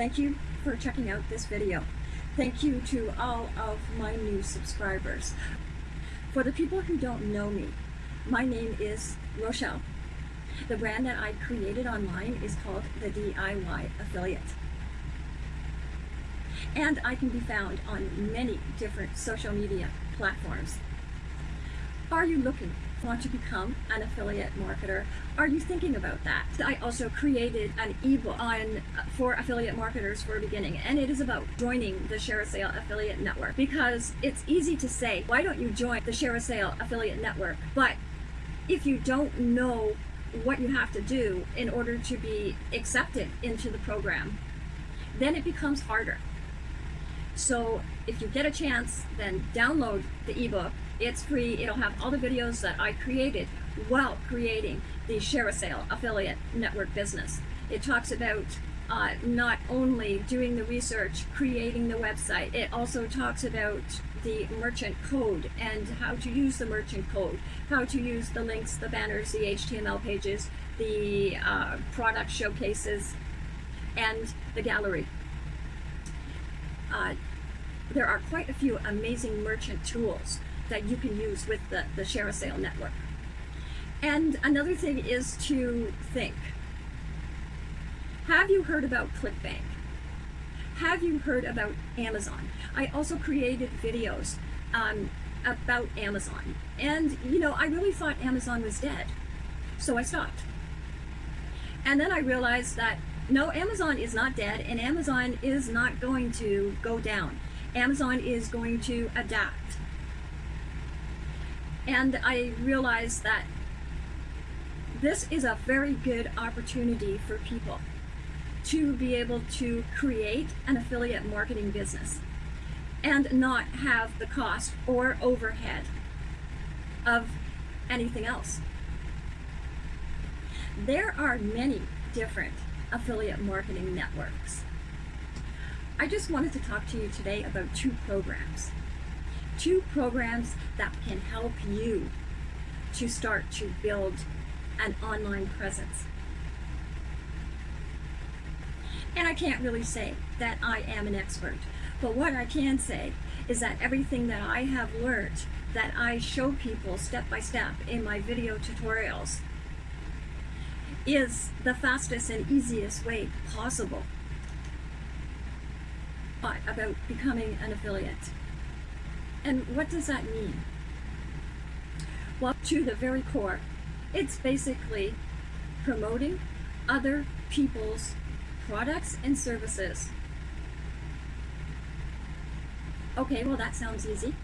Thank you for checking out this video. Thank you to all of my new subscribers. For the people who don't know me, my name is Rochelle. The brand that I created online is called the DIY Affiliate. And I can be found on many different social media platforms. Are you looking want to become an affiliate marketer? Are you thinking about that? I also created an ebook on for affiliate marketers for a beginning, and it is about joining the ShareASale affiliate network because it's easy to say, why don't you join the ShareASale affiliate network? But if you don't know what you have to do in order to be accepted into the program, then it becomes harder. So if you get a chance, then download the ebook it's free. It'll have all the videos that I created while creating the ShareASale affiliate network business. It talks about uh, not only doing the research, creating the website, it also talks about the merchant code and how to use the merchant code, how to use the links, the banners, the HTML pages, the uh, product showcases, and the gallery. Uh, there are quite a few amazing merchant tools that you can use with the, the ShareASale network. And another thing is to think. Have you heard about ClickBank? Have you heard about Amazon? I also created videos um, about Amazon. And, you know, I really thought Amazon was dead. So I stopped. And then I realized that, no, Amazon is not dead, and Amazon is not going to go down. Amazon is going to adapt. And I realized that this is a very good opportunity for people to be able to create an affiliate marketing business and not have the cost or overhead of anything else. There are many different affiliate marketing networks. I just wanted to talk to you today about two programs two programs that can help you to start to build an online presence. And I can't really say that I am an expert, but what I can say is that everything that I have learned that I show people step by step in my video tutorials is the fastest and easiest way possible about becoming an affiliate. And what does that mean? Well, to the very core, it's basically promoting other people's products and services. Okay, well that sounds easy.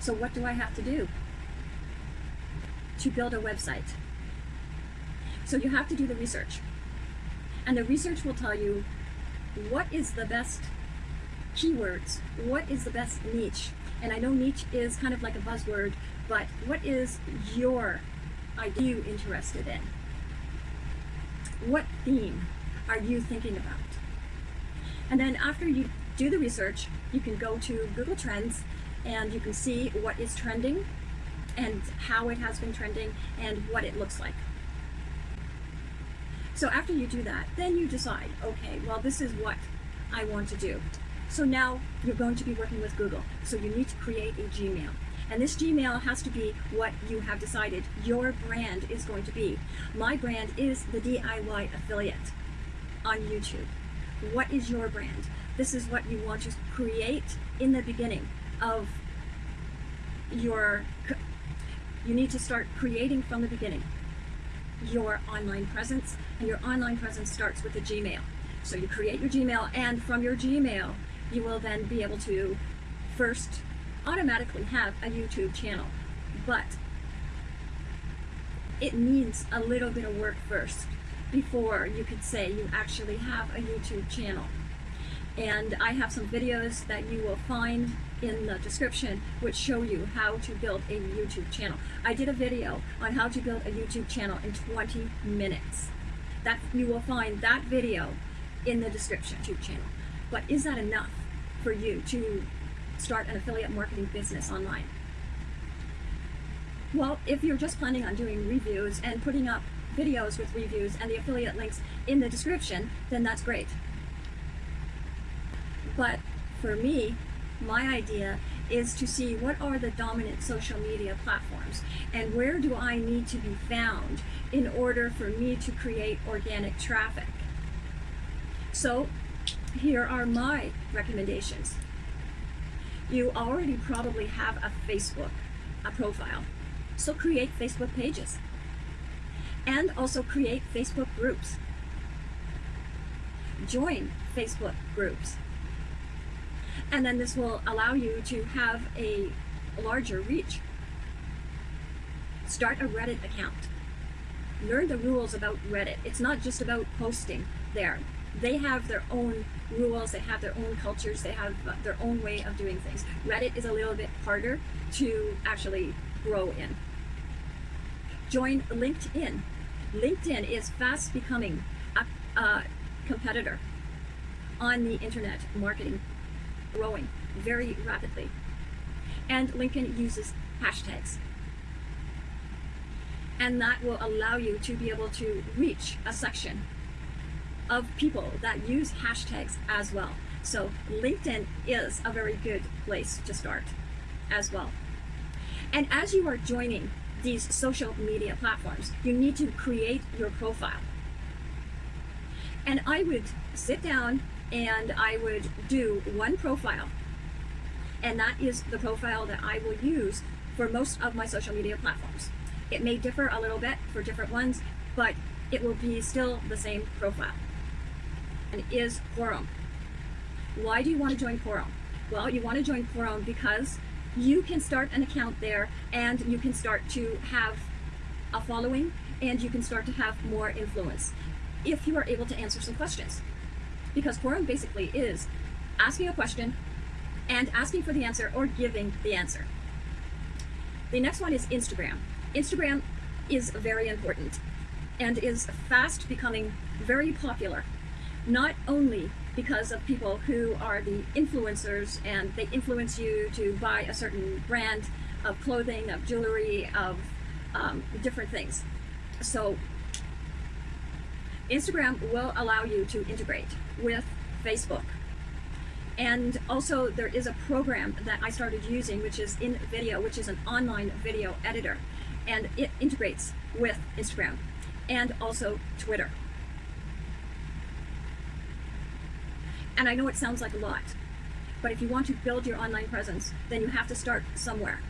So what do I have to do to build a website? So you have to do the research. And the research will tell you what is the best keywords. What is the best niche? And I know niche is kind of like a buzzword, but what is your idea interested in? What theme are you thinking about? And then after you do the research, you can go to Google Trends and you can see what is trending and how it has been trending and what it looks like. So after you do that, then you decide, okay, well, this is what I want to do. So now you're going to be working with Google. So you need to create a Gmail. And this Gmail has to be what you have decided your brand is going to be. My brand is the DIY affiliate on YouTube. What is your brand? This is what you want to create in the beginning of your, you need to start creating from the beginning your online presence and your online presence starts with a Gmail. So you create your Gmail and from your Gmail you will then be able to first automatically have a YouTube channel. But it needs a little bit of work first before you could say you actually have a YouTube channel. And I have some videos that you will find in the description which show you how to build a YouTube channel. I did a video on how to build a YouTube channel in 20 minutes. That You will find that video in the description YouTube channel. But is that enough for you to start an affiliate marketing business online? Well, if you're just planning on doing reviews and putting up videos with reviews and the affiliate links in the description, then that's great. But for me, my idea is to see what are the dominant social media platforms and where do I need to be found in order for me to create organic traffic. So here are my recommendations. You already probably have a Facebook a profile, so create Facebook pages and also create Facebook groups. Join Facebook groups and then this will allow you to have a larger reach. Start a Reddit account. Learn the rules about Reddit. It's not just about posting there. They have their own rules, they have their own cultures, they have their own way of doing things. Reddit is a little bit harder to actually grow in. Join LinkedIn. LinkedIn is fast becoming a, a competitor on the internet marketing growing very rapidly. And LinkedIn uses hashtags. And that will allow you to be able to reach a section of people that use hashtags as well. So LinkedIn is a very good place to start as well. And as you are joining these social media platforms, you need to create your profile. And I would sit down and I would do one profile and that is the profile that I will use for most of my social media platforms. It may differ a little bit for different ones, but it will be still the same profile. And is Quora. Why do you want to join Quora? Well, you want to join Quora because you can start an account there and you can start to have a following and you can start to have more influence if you are able to answer some questions because Quora basically is asking a question and asking for the answer or giving the answer. The next one is Instagram. Instagram is very important and is fast becoming very popular, not only because of people who are the influencers and they influence you to buy a certain brand of clothing, of jewelry, of um, different things. So Instagram will allow you to integrate with Facebook. And also there is a program that I started using, which is InVideo, which is an online video editor. And it integrates with Instagram and also Twitter. And I know it sounds like a lot, but if you want to build your online presence, then you have to start somewhere.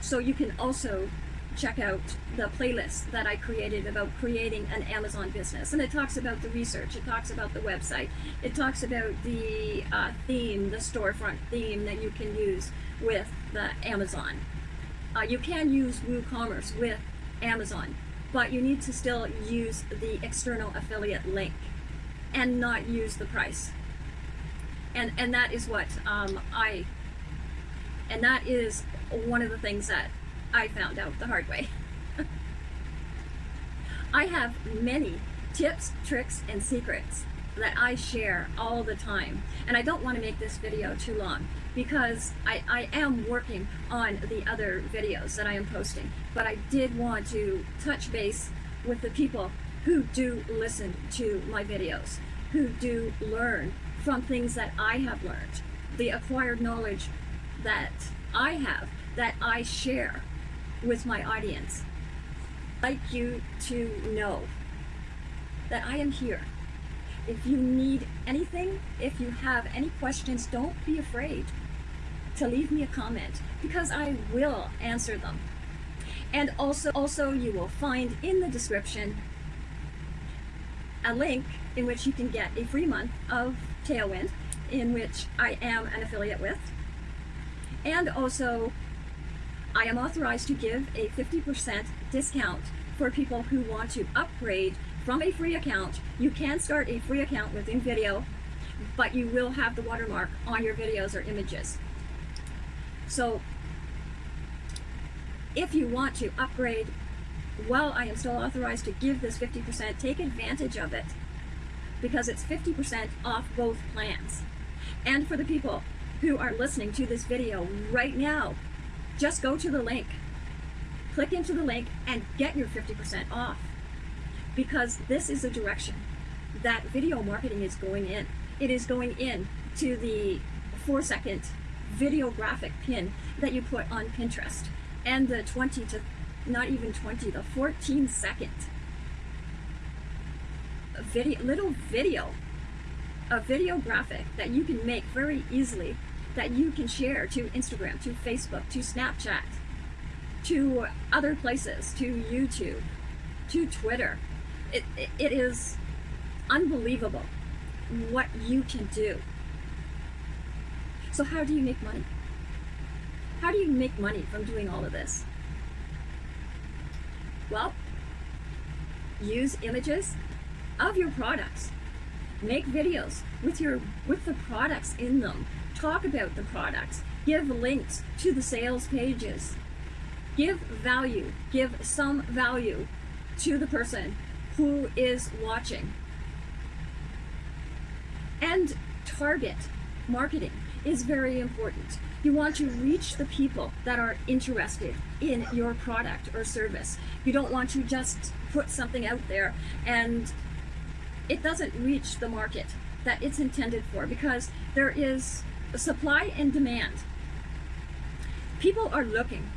So you can also check out the playlist that I created about creating an Amazon business. And it talks about the research, it talks about the website, it talks about the uh, theme, the storefront theme that you can use with the Amazon. Uh, you can use WooCommerce with Amazon, but you need to still use the external affiliate link and not use the price. And, and that is what um, I, and that is one of the things that I found out the hard way. I have many tips, tricks, and secrets that I share all the time. And I don't want to make this video too long because I, I am working on the other videos that I am posting. But I did want to touch base with the people who do listen to my videos, who do learn from things that I have learned, the acquired knowledge that I have, that I share with my audience. I'd like you to know that I am here. If you need anything, if you have any questions, don't be afraid to leave me a comment because I will answer them. And also, also you will find in the description a link in which you can get a free month of Tailwind in which I am an affiliate with. And also I am authorized to give a 50% discount for people who want to upgrade from a free account. You can start a free account with InVideo, but you will have the watermark on your videos or images. So if you want to upgrade while I am still authorized to give this 50%, take advantage of it because it's 50% off both plans. And for the people who are listening to this video right now, just go to the link. click into the link and get your 50% off because this is a direction that video marketing is going in. It is going in to the four second video graphic pin that you put on Pinterest and the 20 to not even 20, the 14 second video, little video, a video graphic that you can make very easily that you can share to Instagram, to Facebook, to Snapchat, to other places, to YouTube, to Twitter. It, it, it is unbelievable what you can do. So how do you make money? How do you make money from doing all of this? Well, use images of your products. Make videos with your with the products in them. Talk about the products. Give links to the sales pages. Give value. Give some value to the person who is watching. And target marketing is very important. You want to reach the people that are interested in your product or service. You don't want to just put something out there and it doesn't reach the market that it's intended for because there is supply and demand. People are looking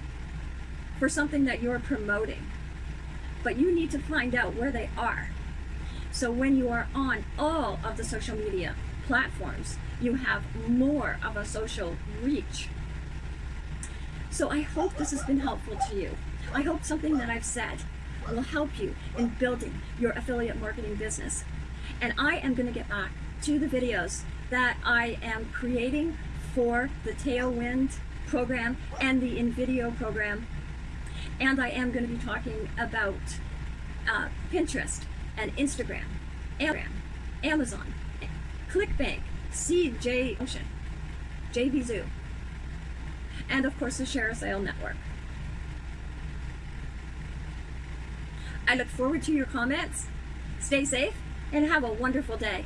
for something that you're promoting, but you need to find out where they are. So when you are on all of the social media platforms, you have more of a social reach. So I hope this has been helpful to you. I hope something that I've said will help you in building your affiliate marketing business. And I am going to get back to the videos that I am creating for the Tailwind program and the InVideo program. And I am going to be talking about uh, Pinterest and Instagram, Amazon, ClickBank, CJ Ocean, oh JVZoo, and of course the ShareASale Network. I look forward to your comments. Stay safe and have a wonderful day.